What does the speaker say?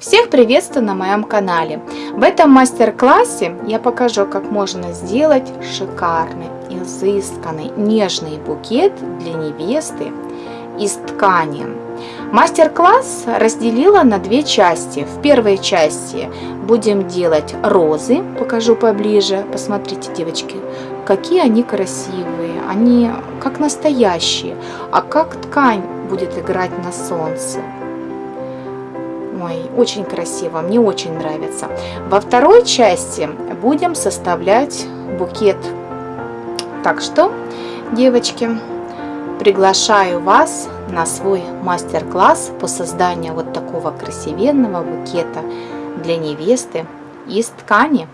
Всех приветствую на моем канале. В этом мастер-классе я покажу, как можно сделать шикарный, изысканный, нежный букет для невесты из ткани. Мастер-класс разделила на две части. В первой части будем делать розы. Покажу поближе. Посмотрите, девочки, какие они красивые. Они как настоящие. А как ткань будет играть на солнце. Ой, очень красиво, мне очень нравится. Во второй части будем составлять букет. Так что, девочки, приглашаю вас на свой мастер-класс по созданию вот такого красивенного букета для невесты из ткани.